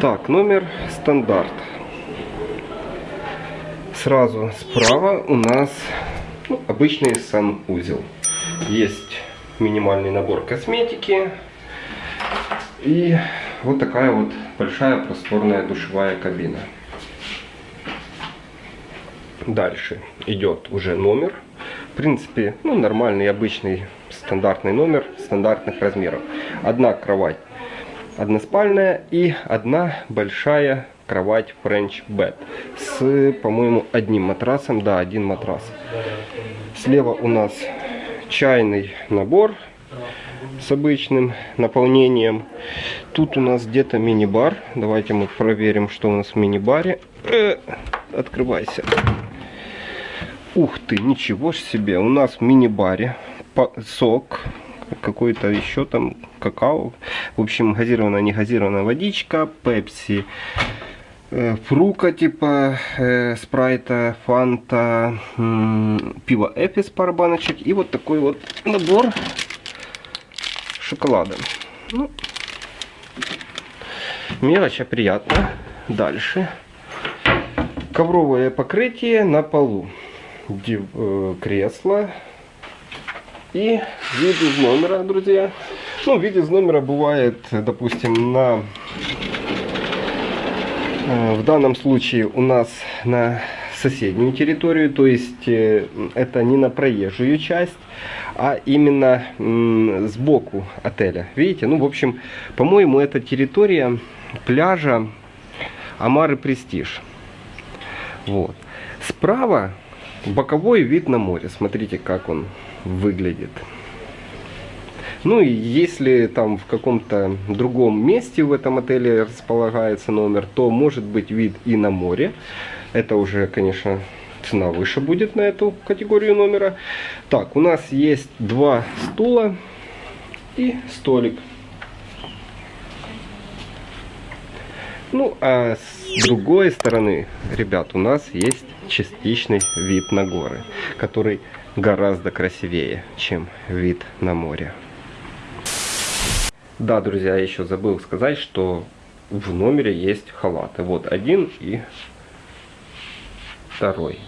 номер стандарт. Сразу справа у нас ну, обычный санузел. Есть минимальный набор косметики. И вот такая вот большая просторная душевая кабина. Дальше идет уже номер. В принципе, ну, нормальный, обычный, стандартный номер стандартных размеров. Одна кровать односпальная и одна большая кровать French Bed с, по-моему, одним матрасом. Да, один матрас. Слева у нас чайный набор с обычным наполнением. Тут у нас где-то мини-бар. Давайте мы проверим, что у нас в мини-баре. Э, открывайся. Ух ты, ничего себе. У нас в мини-баре сок, какой-то еще там какао. В общем, газированная, не газированная водичка, пепси, э, фрука типа э, спрайта, фанта, пиво эпис пара баночек и вот такой вот набор шоколада. Ну, мелочь, а приятно. Дальше. Ковровое покрытие на полу. Див, э, кресло. И вид из номера, друзья. Ну, вид из номера бывает, допустим, на... Э, в данном случае у нас на соседнюю территорию, то есть э, это не на проезжую часть, а именно сбоку отеля. Видите? Ну, в общем, по-моему, это территория пляжа Амары Престиж. Вот. Справа боковой вид на море. Смотрите, как он выглядит. Ну и если там в каком-то другом месте в этом отеле располагается номер, то может быть вид и на море. Это уже, конечно, цена выше будет на эту категорию номера. Так, у нас есть два стула и столик. Ну, а с другой стороны, ребят, у нас есть частичный вид на горы, который гораздо красивее, чем вид на море. Да, друзья, я еще забыл сказать, что в номере есть халаты. Вот один и второй.